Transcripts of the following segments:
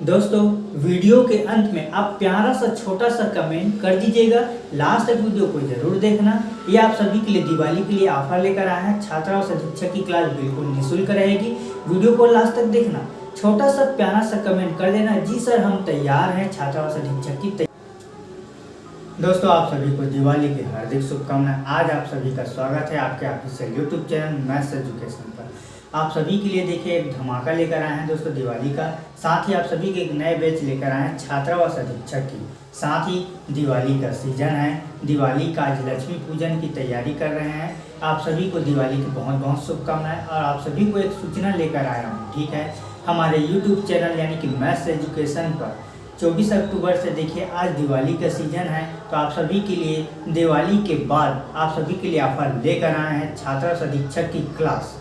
दोस्तों, वीडियो के अंत में आप प्यारा सा, छोटा सा कमेंट कर दीजिएगा। लास्ट तक वीडियो को ज़रूर देखना। ये आप सभी के लिए, दिवाली के लिए ऑफ़र लेकर आए हैं। छात्रा से शिक्षक की क्लास बिल्कुल निःशुल्क रहेगी। वीडियो को लास्ट तक देखना। छोटा सा, प्यारा सा कमेंट कर देना। जी सर हम तैयार हैं। छात्रा और शिक्षक की दोस्तों, आप सभी को दिवाली की हार्दिक शुभकामनाएँ। आज आप सभी का स्वागत है आपके official YouTube channel maths education पर। आप सभी के लिए देखिए, एक धमाका लेकर आए हैं दोस्तों दिवाली का। साथ ही आप सभी के एक नए बैच लेकर आए हैं छात्रावास अधीक्षक की। साथ ही दिवाली का सीज़न है। दिवाली का आज लक्ष्मी पूजन की तैयारी कर रहे हैं। आप सभी को दिवाली की बहुत बहुत शुभकामनाएँ और आप सभी को एक सूचना लेकर आया हूँ, ठीक है? हमारे यूट्यूब चैनल यानी कि मैथ्स एजुकेशन पर। 24 अक्टूबर से देखिए, आज दिवाली का सीज़न है तो आप सभी के लिए दिवाली के बाद आप सभी के लिए ऑफ़र लेकर आए हैं छात्रा अधीक्षक की क्लास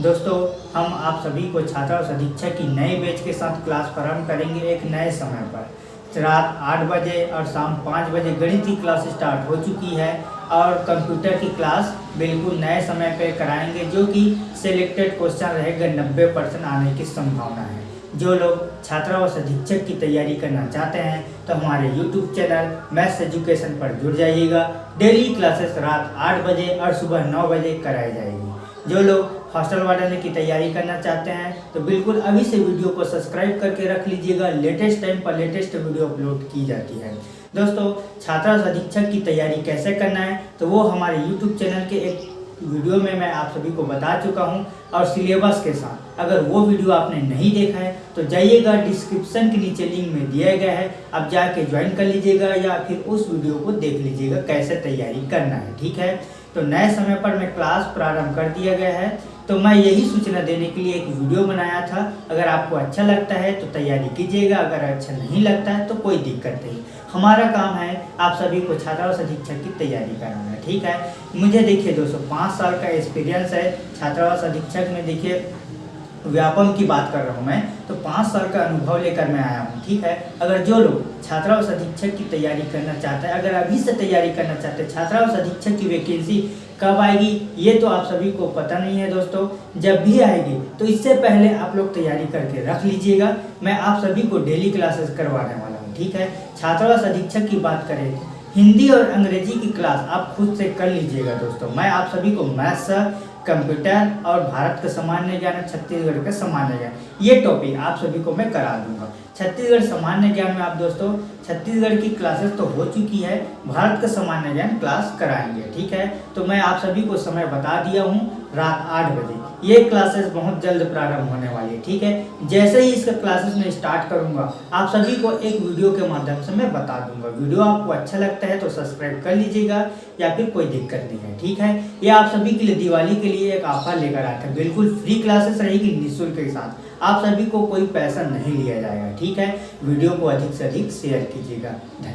दोस्तों, हम आप सभी को छात्रा अधीक्षक की नए बैच के साथ क्लास प्रारंभ करेंगे एक नए समय पर। रात आठ बजे और शाम पाँच बजे गणित की क्लास स्टार्ट हो चुकी है और कंप्यूटर की क्लास बिल्कुल नए समय पर कराएँगे, जो कि सिलेक्टेड क्वेश्चन रहेगा नब्बे परसेंट आने की संभावना है। जो लोग छात्रावास अधीक्षक की तैयारी करना चाहते हैं तो हमारे YouTube चैनल मैथ्स एजुकेशन पर जुड़ जाइएगा। डेली क्लासेस रात आठ बजे और सुबह नौ बजे कराई जाएगी। जो लोग हॉस्टल वार्डन की तैयारी करना चाहते हैं तो बिल्कुल अभी से वीडियो को सब्सक्राइब करके रख लीजिएगा। लेटेस्ट टाइम पर लेटेस्ट वीडियो अपलोड की जाती है। दोस्तों छात्रावास अधीक्षक की तैयारी कैसे करना है तो वो हमारे यूट्यूब चैनल के एक वीडियो में मैं आप सभी को बता चुका हूँ और सिलेबस के साथ। अगर वो वीडियो आपने नहीं देखा है तो जाइएगा डिस्क्रिप्शन के नीचे लिंक में दिया गया है। आप जाके ज्वाइन कर लीजिएगा या फिर उस वीडियो को देख लीजिएगा कैसे तैयारी करना है, ठीक है? तो नए समय पर मैं क्लास प्रारंभ कर दिया गया है। तो मैं यही सूचना देने के लिए एक वीडियो बनाया था। अगर आपको अच्छा लगता है तो तैयारी कीजिएगा, अगर अच्छा नहीं लगता है तो कोई दिक्कत नहीं। हमारा काम है आप सभी को छात्रावास अधीक्षक की तैयारी कराना, ठीक है? मुझे देखिए दोस्तों, पाँच साल का एक्सपीरियंस है। छात्रावास अधीक्षक में देखिए व्यापम की बात कर रहा हूँ मैं तो पाँच साल का अनुभव लेकर मैं आया हूँ, ठीक है? अगर जो लोग छात्रावास अधीक्षक की तैयारी करना चाहते हैं, अगर अभी से तैयारी करना चाहते हैं, छात्रावास अधीक्षक की वैकेंसी कब आएगी, ये तो आप सभी को पता नहीं है दोस्तों। जब भी आएगी तो इससे पहले आप लोग तैयारी करके रख लीजिएगा। मैं आप सभी को डेली क्लासेस करवाने वाला हूँ, ठीक है? छात्रावास अधीक्षक की बात करें, हिंदी और अंग्रेज़ी की क्लास आप खुद से कर लीजिएगा दोस्तों। मैं आप सभी को मैथ्स कंप्यूटर और भारत का सामान्य ज्ञान छत्तीसगढ़ का सामान्य ज्ञान। ये टॉपिक आप सभी को मैं करा दूँगा। छत्तीसगढ़ सामान्य ज्ञान में आप दोस्तों छत्तीसगढ़ की क्लासेस तो हो चुकी है, भारत का सामान्य ज्ञान क्लास कराएँगे, ठीक है? तो मैं आप सभी को समय बता दिया हूँ, रात आठ बजे। ये क्लासेस बहुत जल्द प्रारंभ होने वाली है, ठीक है? जैसे ही इसका क्लासेस में स्टार्ट करूँगा, आप सभी को एक वीडियो के माध्यम से मैं बता दूँगा। वीडियो आपको अच्छा लगता है तो सब्सक्राइब कर लीजिएगा, या फिर कोई दिक्कत नहीं है, ठीक है? ये आप सभी के लिए दिवाली के लिए एक ऑफ़र लेकर आया था बिल्कुल फ्री क्लासेस रहेगी निःशुल्क के साथ। आप सभी को कोई पैसा नहीं लिया जाएगा, ठीक है? वीडियो को अधिक से अधिक शेयर कीजिएगा धन्यवाद